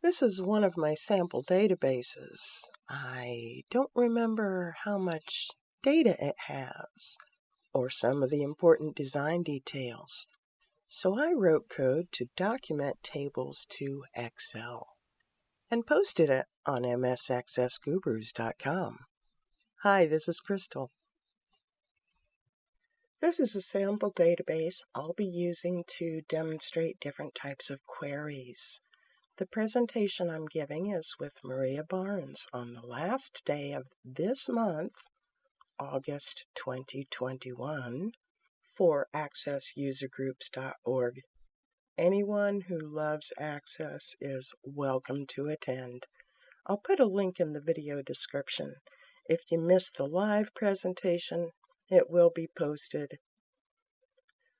This is one of my sample databases. I don't remember how much data it has or some of the important design details. So I wrote code to document tables to Excel and posted it on msaccessgurus.com. Hi, this is Crystal. This is a sample database I'll be using to demonstrate different types of queries. The presentation I'm giving is with Maria Barnes on the last day of this month, August 2021, for accessusergroups.org. Anyone who loves Access is welcome to attend. I'll put a link in the video description. If you missed the live presentation, it will be posted.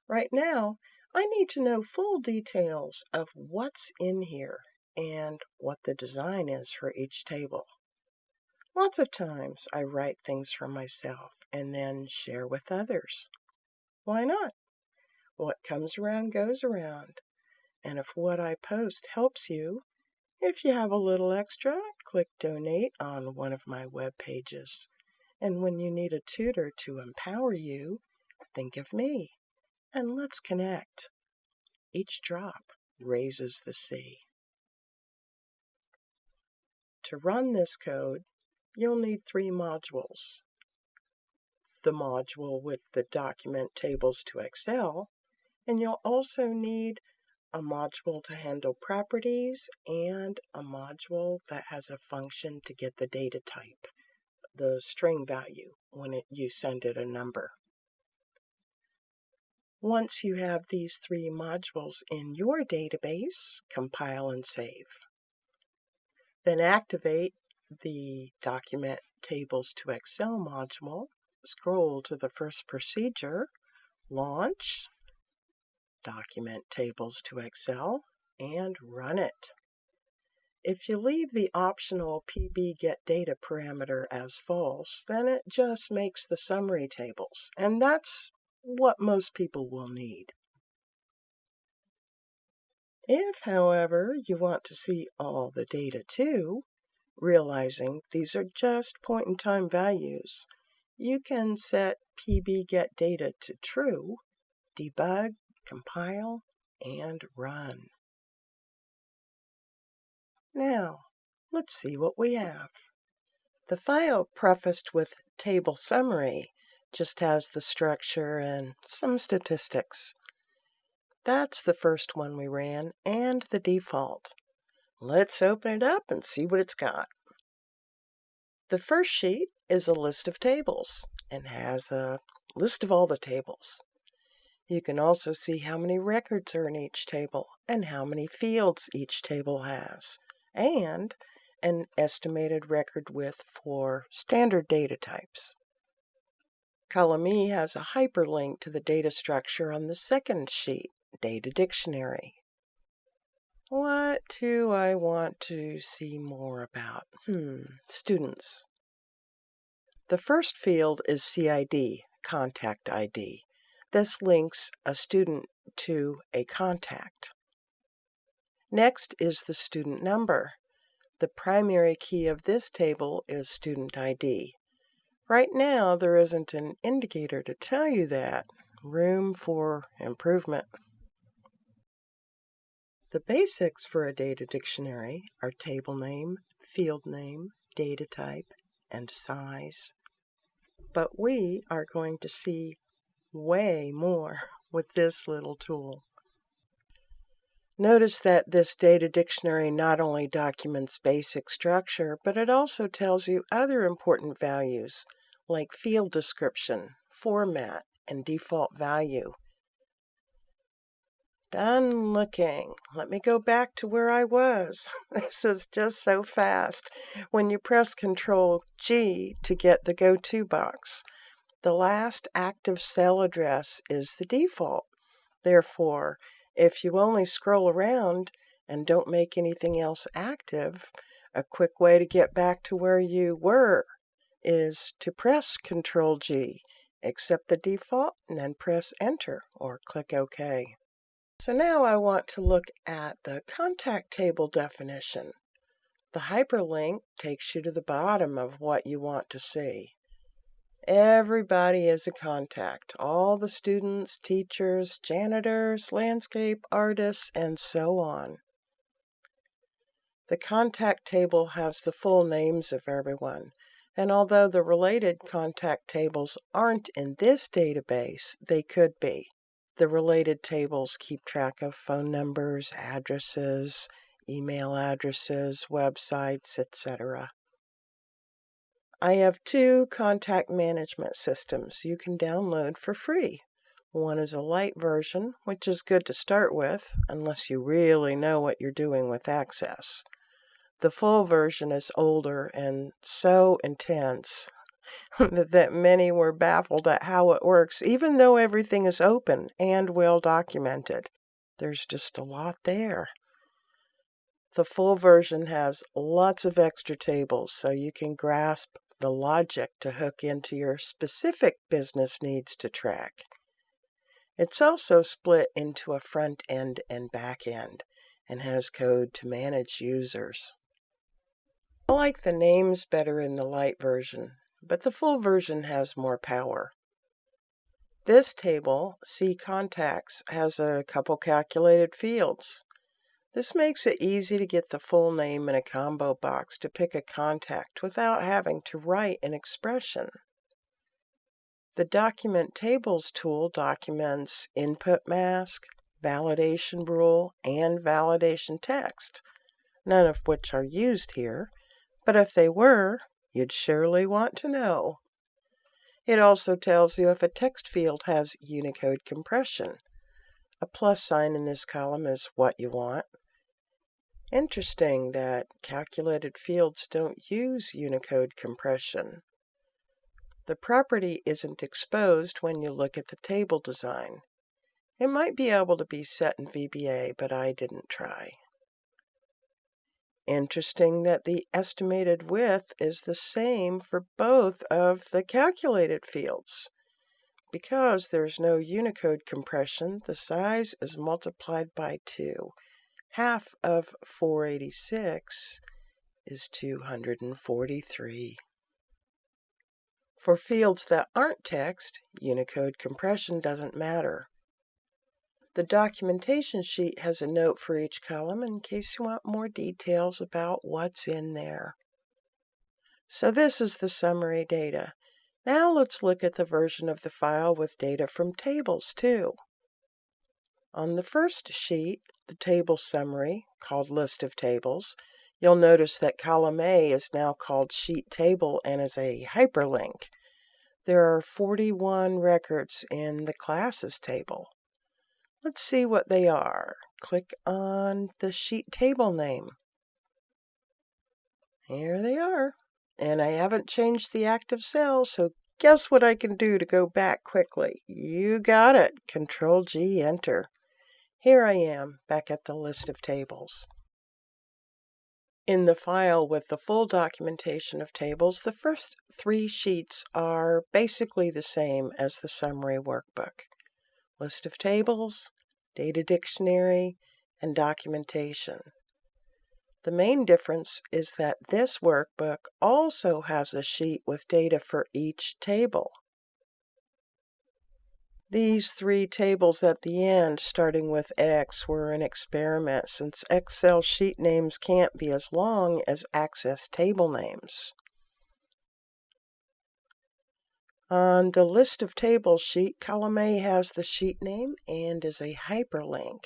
Right now, I need to know full details of what's in here and what the design is for each table. Lots of times I write things for myself and then share with others. Why not? What comes around goes around. And if what I post helps you, if you have a little extra, click donate on one of my web pages. And when you need a tutor to empower you, think of me and let's connect. Each drop raises the sea. To run this code, you'll need three modules. The module with the document tables to Excel, and you'll also need a module to handle properties and a module that has a function to get the data type, the string value, when it, you send it a number. Once you have these three modules in your database, compile and save. Then activate the Document Tables to Excel module, scroll to the first procedure, Launch, Document Tables to Excel, and run it. If you leave the optional pbGetData parameter as false, then it just makes the summary tables, and that's what most people will need. If, however, you want to see all the data too, realizing these are just point-in-time values, you can set pbGetData to true, debug, compile, and run. Now, let's see what we have. The file prefaced with table summary just has the structure and some statistics. That's the first one we ran and the default. Let's open it up and see what it's got. The first sheet is a list of tables and has a list of all the tables. You can also see how many records are in each table and how many fields each table has, and an estimated record width for standard data types. Column E has a hyperlink to the data structure on the second sheet, Data Dictionary. What do I want to see more about? Hmm, students. The first field is CID, Contact ID. This links a student to a contact. Next is the student number. The primary key of this table is student ID. Right now, there isn't an indicator to tell you that. Room for improvement. The basics for a data dictionary are table name, field name, data type, and size. But we are going to see way more with this little tool. Notice that this data dictionary not only documents basic structure, but it also tells you other important values like field description, format, and default value. Done looking. Let me go back to where I was. this is just so fast. When you press Control G to get the Go To box, the last active cell address is the default. Therefore, if you only scroll around and don't make anything else active, a quick way to get back to where you were is to press Ctrl G, accept the default, and then press Enter or click OK. So now I want to look at the contact table definition. The hyperlink takes you to the bottom of what you want to see. Everybody is a contact. All the students, teachers, janitors, landscape artists, and so on. The contact table has the full names of everyone, and although the related contact tables aren't in this database, they could be. The related tables keep track of phone numbers, addresses, email addresses, websites, etc. I have two contact management systems you can download for free. One is a light version, which is good to start with, unless you really know what you're doing with Access. The full version is older and so intense that many were baffled at how it works, even though everything is open and well documented. There's just a lot there. The full version has lots of extra tables so you can grasp the logic to hook into your specific business needs to track. It's also split into a front end and back end and has code to manage users. I like the names better in the light version, but the full version has more power. This table, See Contacts, has a couple calculated fields. This makes it easy to get the full name in a combo box to pick a contact without having to write an expression. The Document Tables tool documents input mask, validation rule, and validation text, none of which are used here, but if they were, you'd surely want to know. It also tells you if a text field has Unicode compression. A plus sign in this column is what you want. Interesting that calculated fields don't use Unicode compression. The property isn't exposed when you look at the table design. It might be able to be set in VBA, but I didn't try. Interesting that the estimated width is the same for both of the calculated fields. Because there's no Unicode compression, the size is multiplied by 2 half of 486 is 243. For fields that aren't text, Unicode compression doesn't matter. The documentation sheet has a note for each column in case you want more details about what's in there. So this is the summary data. Now let's look at the version of the file with data from tables too. On the first sheet, the table summary, called List of Tables, you'll notice that column A is now called Sheet Table and is a hyperlink. There are 41 records in the Classes table. Let's see what they are. Click on the sheet table name. Here they are. And I haven't changed the active cell, so guess what I can do to go back quickly? You got it. Control G, enter. Here I am, back at the list of tables. In the file with the full documentation of tables, the first three sheets are basically the same as the summary workbook. List of tables, data dictionary, and documentation. The main difference is that this workbook also has a sheet with data for each table. These three tables at the end, starting with X, were an experiment since Excel sheet names can't be as long as Access table names. On the list of tables sheet, column A has the sheet name and is a hyperlink.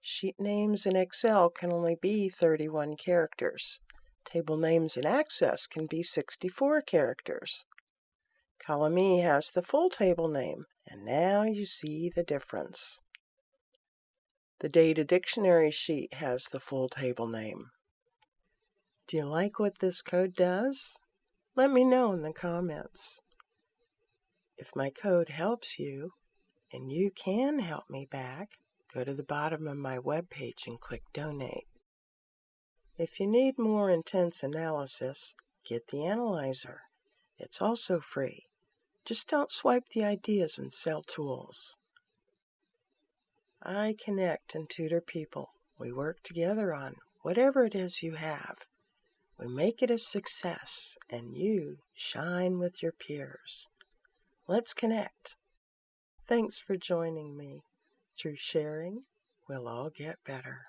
Sheet names in Excel can only be 31 characters. Table names in Access can be 64 characters. Column E has the full table name, and now you see the difference. The data dictionary sheet has the full table name. Do you like what this code does? Let me know in the comments. If my code helps you, and you can help me back, go to the bottom of my webpage and click Donate. If you need more intense analysis, get the Analyzer. It's also free. Just don't swipe the ideas and sell tools. I connect and tutor people. We work together on whatever it is you have. We make it a success, and you shine with your peers. Let's connect. Thanks for joining me. Through sharing, we'll all get better.